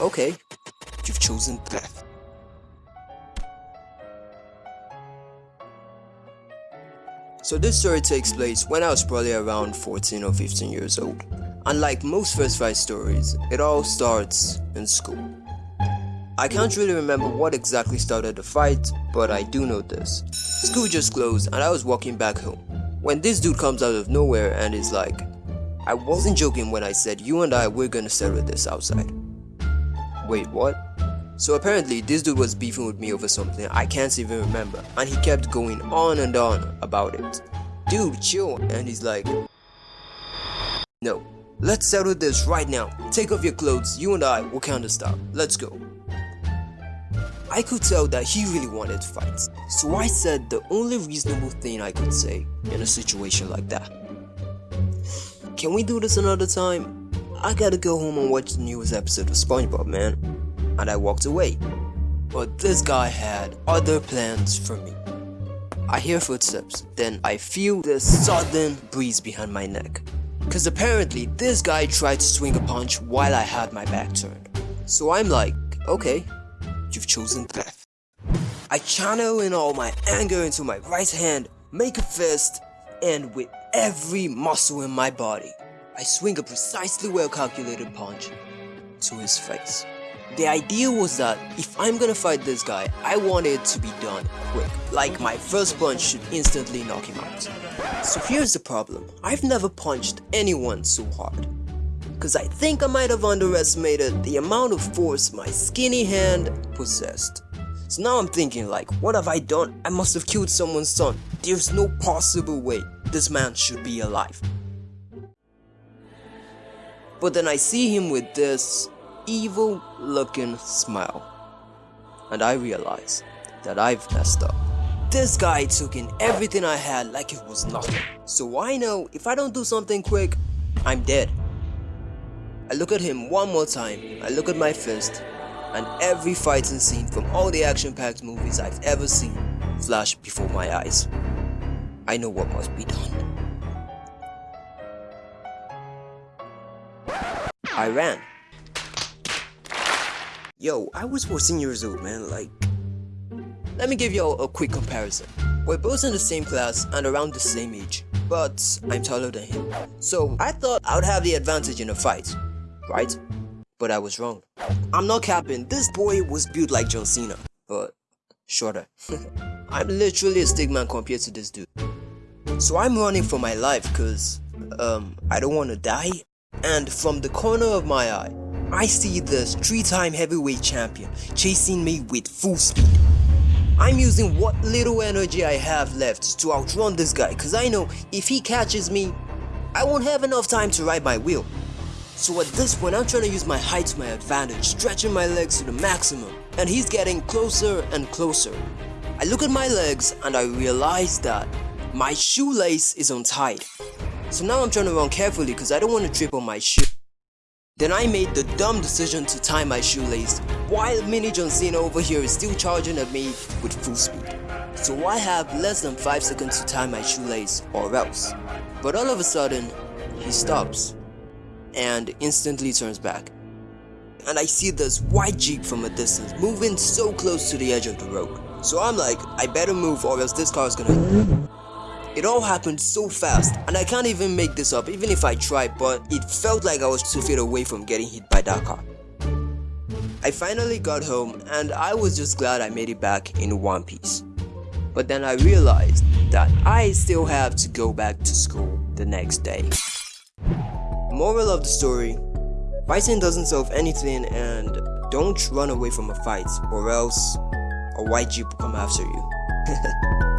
okay, you've chosen death. So this story takes place when I was probably around 14 or 15 years old. Unlike most first fight stories, it all starts in school. I can't really remember what exactly started the fight, but I do know this. School just closed and I was walking back home. When this dude comes out of nowhere and is like, I wasn't joking when I said you and I we're gonna settle this outside. Wait, what? So apparently this dude was beefing with me over something I can't even remember and he kept going on and on about it. Dude, chill. And he's like, No, let's settle this right now. Take off your clothes, you and I will counter stop. Let's go. I could tell that he really wanted to fight, so I said the only reasonable thing I could say in a situation like that. Can we do this another time? I gotta go home and watch the newest episode of SpongeBob, man. And I walked away. But this guy had other plans for me. I hear footsteps, then I feel the sudden breeze behind my neck. Cause apparently this guy tried to swing a punch while I had my back turned. So I'm like, okay, you've chosen death. I channel in all my anger into my right hand, make a fist, and with every muscle in my body, I swing a precisely well calculated punch to his face. The idea was that if I'm gonna fight this guy, I want it to be done quick, like my first punch should instantly knock him out. So here's the problem, I've never punched anyone so hard. Cause I think I might have underestimated the amount of force my skinny hand possessed. So now I'm thinking like, what have I done? I must have killed someone's son. There's no possible way this man should be alive. But then I see him with this evil looking smile. And I realize that I've messed up. This guy took in everything I had like it was nothing. So I know if I don't do something quick, I'm dead. I look at him one more time, I look at my fist, and every fighting scene from all the action-packed movies I've ever seen flash before my eyes. I know what must be done. I ran. Yo, I was 14 years old, man, like... Let me give you a, quick comparison. We're both in the same class and around the same age, but I'm taller than him. So I thought I would have the advantage in a fight, right? But I was wrong. I'm not capping, this boy was built like John Cena, but shorter. I'm literally a stick man compared to this dude. So I'm running for my life cause, um, I don't want to die. And from the corner of my eye, I see the three-time heavyweight champion chasing me with full speed. I'm using what little energy I have left to outrun this guy cause I know if he catches me, I won't have enough time to ride my wheel. So at this point I'm trying to use my height to my advantage, stretching my legs to the maximum, and he's getting closer and closer. I look at my legs and I realize that my shoelace is untied. So now I'm trying to run carefully cause I don't want to trip on my shoe. Then I made the dumb decision to tie my shoelace, while Mini John Cena over here is still charging at me with full speed. So I have less than 5 seconds to tie my shoelace or else. But all of a sudden, he stops and instantly turns back. And I see this white jeep from a distance moving so close to the edge of the road. So I'm like, I better move or else this car is gonna it all happened so fast and I can't even make this up even if I tried but it felt like I was 2 feet away from getting hit by that car. I finally got home and I was just glad I made it back in one piece. But then I realized that I still have to go back to school the next day. Moral of the story, fighting doesn't solve anything and don't run away from a fight or else a white jeep will come after you.